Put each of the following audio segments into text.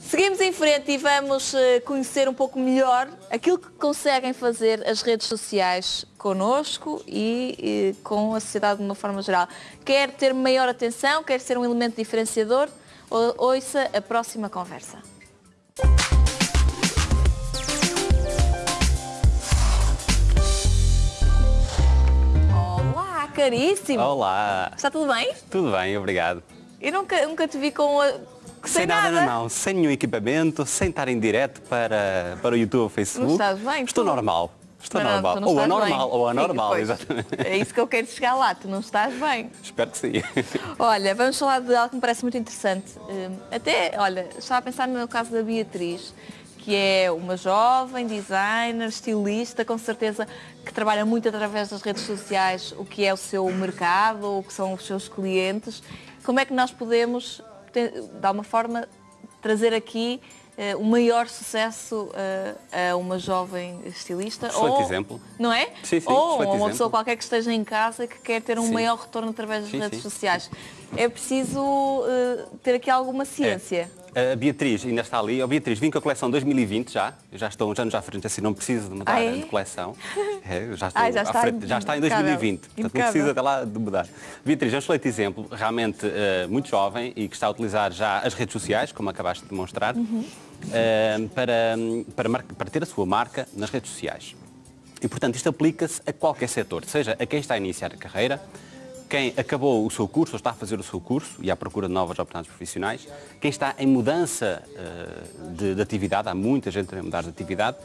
Seguimos em frente e vamos eh, conhecer um pouco melhor aquilo que conseguem fazer as redes sociais connosco e, e com a sociedade de uma forma geral. Quer ter maior atenção, quer ser um elemento diferenciador, ou- ouça a próxima conversa. Olá, caríssimo! Olá, Está tudo bem? tudo bem, obrigado. Eu nunca, nunca te vi com a... sem, nada, nada. não, sem nenhum equipamento, sem estar em direto para, para o YouTube ou Facebook. Não estás bem, Estou tu? normal. Estou Não, normal. não ou anormal, bem. ou anormal, Sim, exatamente. É isso que eu quero chegar lá, tu não estás bem. Espero que sim. Olha, vamos falar de algo que me parece muito interessante. Hum, Até, olha, estava a pensar no caso da Beatriz, que é uma jovem designer, estilista, com certeza que trabalha muito através das redes sociais, o que é o seu mercado, o que são os seus clientes. Como é que nós podemos, de alguma forma, trazer aqui eh, o maior sucesso eh, a uma jovem estilista? Excelente ou, exemplo. Não é? Sim, sim, ou uma pessoa exemplo. qualquer que esteja em casa que quer ter um Sim. maior retorno através das redes sociais. É preciso eh, ter aqui alguma ciência. A Beatriz ainda está ali. Ó Beatriz, vim com a coleção 2020 já. Eu já estou uns anos à frente, assim não preciso de mudar Ah, é? de coleção. É, já, estou Ah, já está frente. já está em impecável. 2020. Portanto, não precisa até lá de mudar. Beatriz é um excelente exemplo, realmente eh, muito jovem e que está a utilizar já as redes sociais, como acabaste de demonstrar, Uhum. eh, para, para, para ter a sua marca nas redes sociais. E, portanto, isto aplica-se a qualquer setor, seja a quem está a iniciar a carreira, quem acabou o seu curso ou está a fazer o seu curso e à procura de novas oportunidades profissionais, quem está em mudança eh, de, de atividade, há muita gente a mudar de atividade,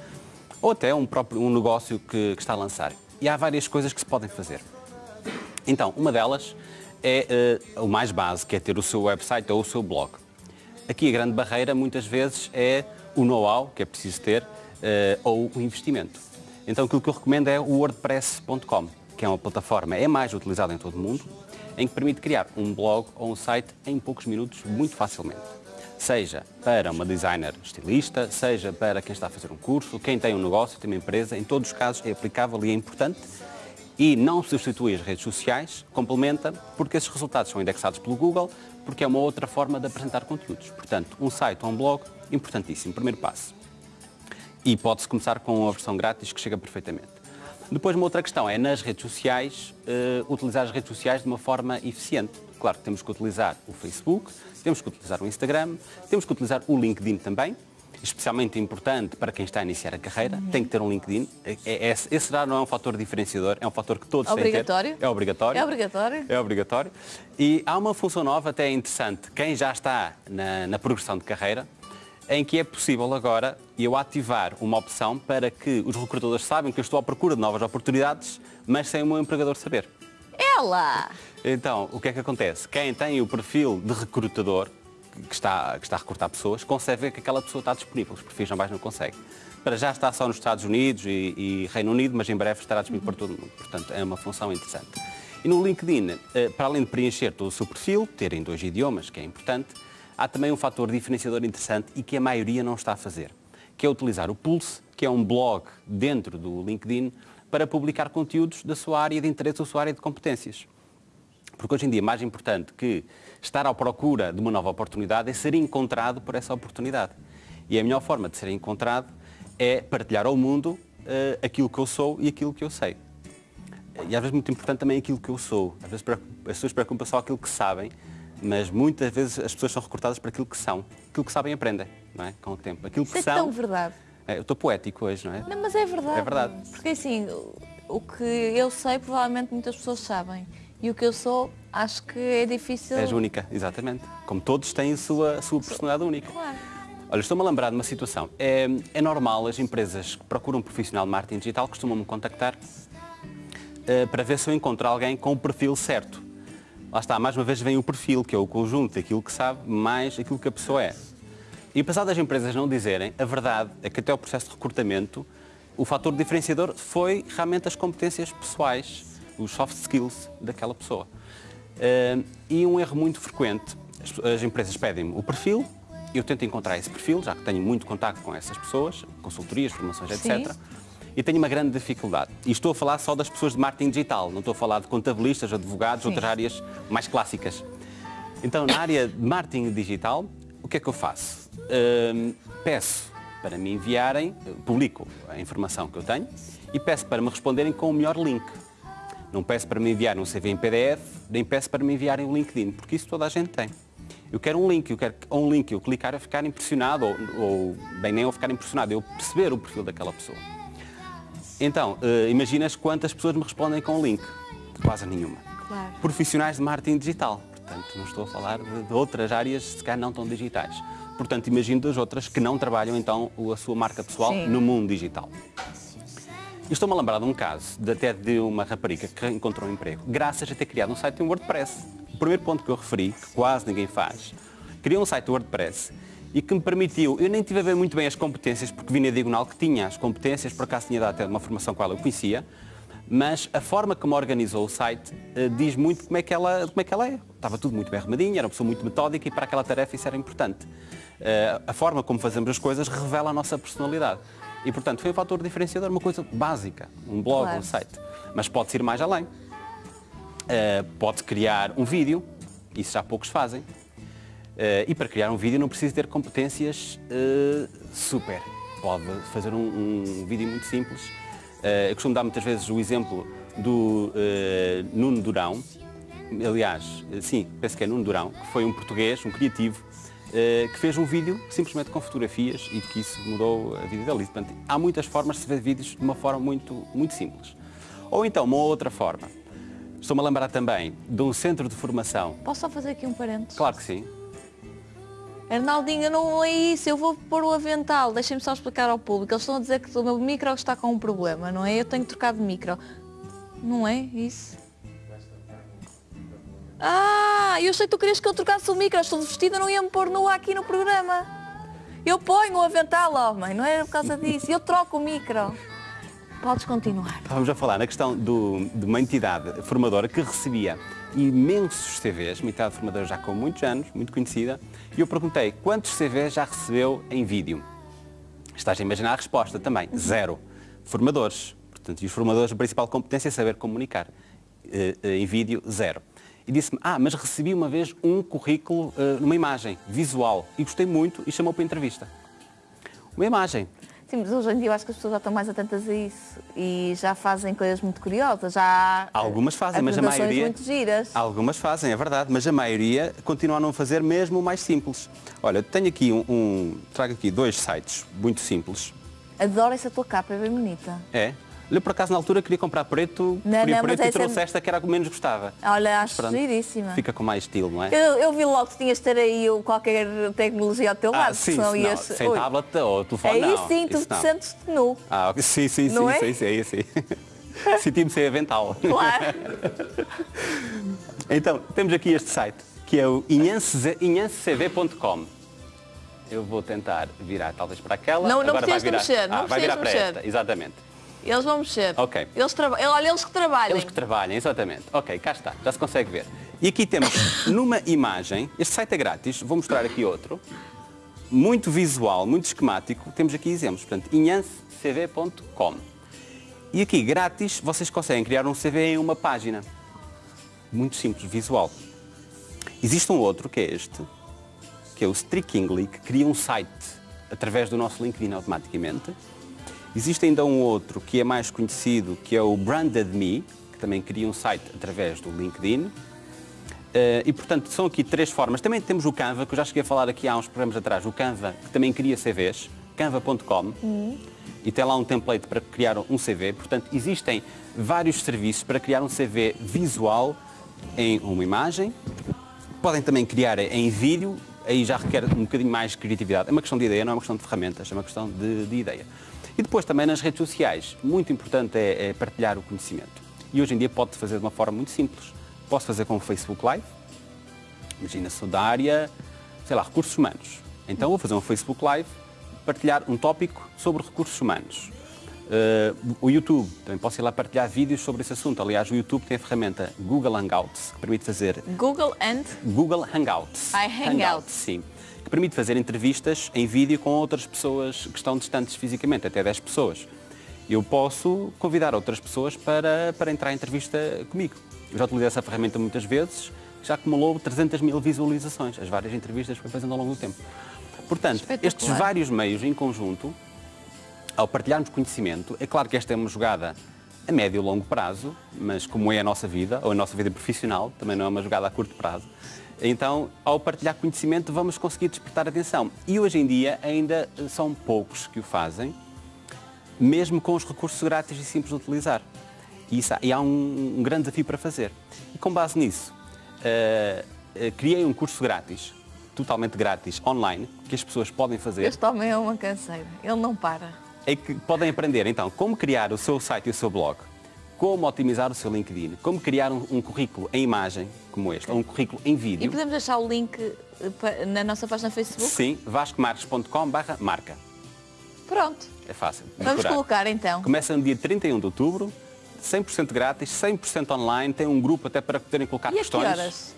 ou até um próprio um negócio que, que está a lançar. E há várias coisas que se podem fazer. Então, uma delas é eh, o mais básico, que é ter o seu website ou o seu blog. Aqui a grande barreira muitas vezes é o know-how que é preciso ter eh, ou o investimento. Então aquilo que eu recomendo é o wordpress.com, que é uma plataforma, é mais utilizada em todo o mundo, em que permite criar um blog ou um site em poucos minutos muito facilmente. Seja para uma designer estilista, seja para quem está a fazer um curso, quem tem um negócio, tem uma empresa, em todos os casos é aplicável e é importante e não substitui as redes sociais, complementa, porque esses resultados são indexados pelo Google, porque é uma outra forma de apresentar conteúdos. Portanto, um site ou um blog, importantíssimo, primeiro passo. E pode-se começar com a versão grátis que chega perfeitamente. Depois, uma outra questão é, nas redes sociais, eh, utilizar as redes sociais de uma forma eficiente. Claro que temos que utilizar o Facebook, temos que utilizar o Instagram, temos que utilizar o LinkedIn também, especialmente importante para quem está a iniciar a carreira, tem que ter um LinkedIn. É- é- esse já não é um fator diferenciador, é um fator que todos Obrigatório? têm que ter. É obrigatório. É obrigatório? É obrigatório. E há uma função nova até interessante. Quem já está na, na progressão de carreira, em que é possível agora eu ativar uma opção para que os recrutadores saibam que eu estou à procura de novas oportunidades, mas sem o meu empregador saber. Ela! Então, o que é que acontece? Quem tem o perfil de recrutador, que está, que está a recrutar pessoas, consegue ver que aquela pessoa está disponível. Os perfis normais não conseguem. Para já está só nos Estados Unidos e, e Reino Unido, mas em breve estará disponível para todo o mundo. Portanto, é uma função interessante. E no LinkedIn, eh, para além de preencher todo o seu perfil, ter em dois idiomas, que é importante, há também um fator diferenciador interessante e que a maioria não está a fazer, que é utilizar o Pulse, que é um blog dentro do LinkedIn, para publicar conteúdos da sua área de interesse ou sua área de competências. Porque hoje em dia, mais importante que estar à procura de uma nova oportunidade é ser encontrado por essa oportunidade. E a melhor forma de ser encontrado é partilhar ao mundo eh, aquilo que eu sou e aquilo que eu sei. E às vezes muito importante também aquilo que eu sou. Às vezes as pessoas preocupam só aquilo que sabem, mas muitas vezes as pessoas são recrutadas para aquilo que são. Aquilo que sabem aprendem, não é? Com o tempo. Aquilo Isso que é são. tão verdade. É, eu estou poético hoje, não é? Não, mas é verdade. É verdade. Porque assim, o- que eu sei, provavelmente muitas pessoas sabem. E o que eu sou, acho que é difícil. És única, exatamente. Como todos têm a sua, a sua personalidade única. Claro. Olha, estou-me a lembrar de uma situação. É, é normal as empresas que procuram um profissional de marketing digital costumam-me contactar eh, para ver se eu encontro alguém com o perfil certo. Lá está, mais uma vez vem o perfil, que é o conjunto daquilo que sabe, mais aquilo que a pessoa é. E apesar das empresas não dizerem, a verdade é que até o processo de recrutamento, o fator diferenciador foi realmente as competências pessoais, os soft skills daquela pessoa. Eh, e um erro muito frequente, as, as empresas pedem-me o perfil, eu tento encontrar esse perfil, já que tenho muito contacto com essas pessoas, consultorias, formações, etc. E tenho uma grande dificuldade. E estou a falar só das pessoas de marketing digital, não estou a falar de contabilistas, advogados, Sim. outras áreas mais clássicas. Então, na área de marketing digital, o que é que eu faço? Hum, peço para me enviarem, publico a informação que eu tenho e peço para me responderem com o melhor link. Não peço para me enviarem um CV em PDF, nem peço para me enviarem um LinkedIn, porque isso toda a gente tem. Eu quero um link, eu quero um link, eu clicar a ficar impressionado, ou, ou bem nem eu ficar impressionado, eu perceber o perfil daquela pessoa. Então, uh, imaginas quantas pessoas me respondem com o link? Quase nenhuma. Claro. Profissionais de marketing digital. Portanto, não estou a falar de, de outras áreas, se calhar não tão digitais. Portanto, imagino das outras que não trabalham então a sua marca pessoal Sim. no mundo digital. Estou-me a lembrar de um caso, de, até de uma rapariga que encontrou um emprego, graças a ter criado um site em WordPress. O primeiro ponto que eu referi, que quase ninguém faz, criou um site WordPress e que me permitiu, eu nem tive a ver muito bem as competências, porque vi na diagonal que tinha as competências, por acaso tinha dado até uma formação com ela, eu conhecia, mas a forma como organizou o site eh, diz muito como é, que ela, como é que ela é. Estava tudo muito bem arrumadinho, era uma pessoa muito metódica e para aquela tarefa isso era importante. Eh, a forma como fazemos as coisas revela a nossa personalidade. E, portanto, foi um fator diferenciador, uma coisa básica, um blog, Claro. um site. Mas pode-se ir mais além. Uh, pode criar um vídeo, isso já poucos fazem. Uh, e para criar um vídeo não precisa ter competências uh, super. Pode fazer um, um vídeo muito simples. Uh, eu costumo dar muitas vezes o exemplo do Nuno Durão. Aliás, sim, penso que é Nuno Durão, que foi um português, um criativo, que fez um vídeo simplesmente com fotografias e que isso mudou a vida dele. Portanto, há muitas formas de se ver vídeos de uma forma muito, muito simples. Ou então, uma outra forma. Estou-me a lembrar também de um centro de formação. Posso só fazer aqui um parênteses? Claro que sim. Arnaldinho, não é isso, eu vou pôr o avental. Deixem-me só explicar ao público. Eles estão a dizer que o meu micro está com um problema, não é? Eu tenho que trocar de micro. Não é isso? Ah, eu sei que tu querias que eu trocasse o micro. Estou vestida, não ia-me pôr nua aqui no programa. Eu ponho o avental, homem, não era por causa disso. Eu troco o micro. Podes continuar. Estávamos a falar na questão do- de uma entidade formadora que recebia imensos CVs, uma entidade formadora já com muitos anos, muito conhecida, e eu perguntei quantos CVs já recebeu em vídeo. Estás a imaginar a resposta também, zero. Formadores. Portanto, e os formadores, a principal competência é saber comunicar. Eh, eh, em vídeo, zero. E disse-me, ah, mas recebi uma vez um currículo eh, numa imagem, visual, e gostei muito e chamou para entrevista. Uma imagem. Sim, mas hoje em dia eu acho que as pessoas já estão mais atentas a isso e já fazem coisas muito curiosas. Já Algumas fazem, mas a maioria. muito giras. Algumas fazem, é verdade, mas a maioria continua a não fazer mesmo o mais simples. Olha, tenho aqui um, um- trago aqui dois sites muito simples. Adoro essa tua capa, é bem bonita. É. Olha, por acaso na altura queria comprar preto, Não, não, preto e essa é- trouxe esta que era a que menos gostava. Olha, acho Pronto, giríssima. Fica com mais estilo, não é? Eu, eu vi logo que tinhas de ter aí qualquer tecnologia ao teu Ah, lado, sim, senão não, ias... sem Ui. tablet ou telefone Aí não. sim, tu te sentes nu. Ah, sim, sim, Não sim, é? sim, sim, sim. Senti-me sem avental. Claro. Então, temos aqui este site, que é o inhancecv.com. Eu vou tentar virar talvez para aquela. Não- não Agora vai precisas virar. mexer, não ah, vai virar para de esta, exatamente. Eles vão mexer. Ok. Eles traba... Olha, eles que trabalhem. Eles que trabalham, exatamente. Ok, cá está, já se consegue ver. E aqui temos, numa imagem, este site é grátis, vou mostrar aqui outro, muito visual, muito esquemático, temos aqui exemplos, portanto, inhancecv.com. E aqui, grátis, vocês conseguem criar um CV em uma página. Muito simples, visual. Existe um outro, que é este, que é o Streakingly, que cria um site através do nosso LinkedIn automaticamente. Existe ainda um outro que é mais conhecido, que é o Branded Me, que também cria um site através do LinkedIn. Eh, e, portanto, são aqui três formas. Também temos o Canva, que eu já cheguei a falar aqui há uns programas atrás. O Canva, que também cria CVs, canva.com. E tem lá um template para criar um CV. Portanto, existem vários serviços para criar um CV visual em uma imagem. Podem também criar em vídeo, aí já requer um bocadinho mais de criatividade. É uma questão de ideia, não é uma questão de ferramentas, é uma questão de, de ideia. E depois também nas redes sociais, muito importante é, é partilhar o conhecimento. E hoje em dia pode fazer de uma forma muito simples. Posso fazer com o Facebook Live, imagina sou da área, sei lá, recursos humanos. Então vou fazer um Facebook Live, partilhar um tópico sobre recursos humanos. Eh, o YouTube, também posso ir lá partilhar vídeos sobre esse assunto. Aliás, o YouTube tem a ferramenta Google Hangouts, que permite fazer Google and... Google Hangouts. Ai, Hangouts. sim. Que permite fazer entrevistas em vídeo com outras pessoas que estão distantes fisicamente, até 10 pessoas. Eu posso convidar outras pessoas para, para entrar em entrevista comigo. Eu já utilizei essa ferramenta muitas vezes, já acumulou 300 mil visualizações, as várias entrevistas que foi fazendo ao longo do tempo. Portanto, estes vários meios em conjunto, ao partilharmos conhecimento, é claro que esta é uma jogada a médio e longo prazo, mas como é a nossa vida, ou a nossa vida profissional, também não é uma jogada a curto prazo, então, ao partilhar conhecimento, vamos conseguir despertar atenção. E hoje em dia ainda são poucos que o fazem, mesmo com os recursos grátis e simples de utilizar. E, isso há, e há um, um grande desafio para fazer. E com base nisso, uh, uh, criei um curso grátis, totalmente grátis, online, que as pessoas podem fazer. Este homem é uma canseira, ele não para. É que podem aprender, então, como criar o seu site e o seu blog, como otimizar o seu LinkedIn, como criar um, um currículo em imagem, como este, ou um currículo em vídeo. E podemos deixar o link eh, na nossa página Facebook? Sim, vascomarques.com barra marca. Pronto. É fácil. Vamos colocar então. Começa no dia 31 de outubro, 100% grátis, 100% online, tem um grupo até para poderem colocar E a que questões. horas?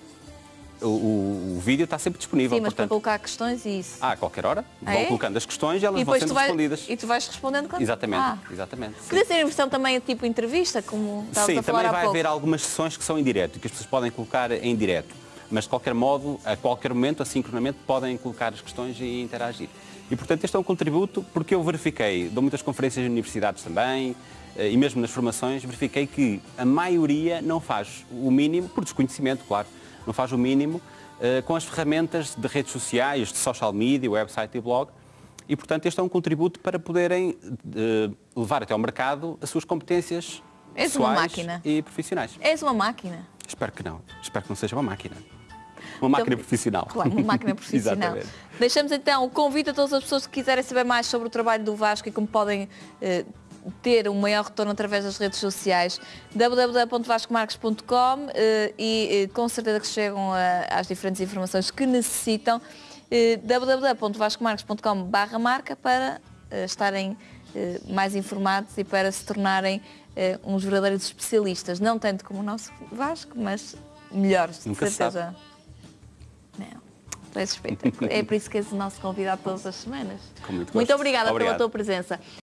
O, o- o vídeo está sempre disponível, Sim, mas para portanto, colocar questões e isso. ah, a qualquer hora, Ah, vão é? colocando as questões e elas e vão sendo tu vais, respondidas. e tu vais respondendo quando... Exatamente, Ah. exatamente. Podia ser a versão também tipo entrevista, como estavas Sim, a falar também vai haver algumas sessões que são em direto e que as pessoas podem colocar em direto. Mas de qualquer modo, a qualquer momento, assincronamente, podem colocar as questões e interagir. E portanto este é um contributo porque eu verifiquei, dou muitas conferências em universidades também, eh, e mesmo nas formações, verifiquei que a maioria não faz o mínimo, por desconhecimento, claro, não faz o mínimo eh, com as ferramentas de redes sociais, de social media, website e blog. E, portanto, este é um contributo para poderem eh, levar até ao mercado as suas competências És uma máquina. e profissionais. És uma máquina. Espero que não. Espero que não seja uma máquina. Uma máquina Então, profissional. Claro, uma máquina profissional. Deixamos então o convite a todas as pessoas que quiserem saber mais sobre o trabalho do Vasco e como podem eh, ter um maior retorno através das redes sociais www.vascomarques.com eh, e eh, com certeza que chegam a- às diferentes informações que necessitam eh, www.vascomarques.com barra marca para eh, estarem eh, mais informados e para se tornarem eh, uns verdadeiros especialistas, não tanto como o nosso Vasco, mas melhores, de Nunca certeza. Não. Espetacular. É por isso que és o nosso convidado todas as semanas. Com muito muito obrigada pela Obrigado. tua presença.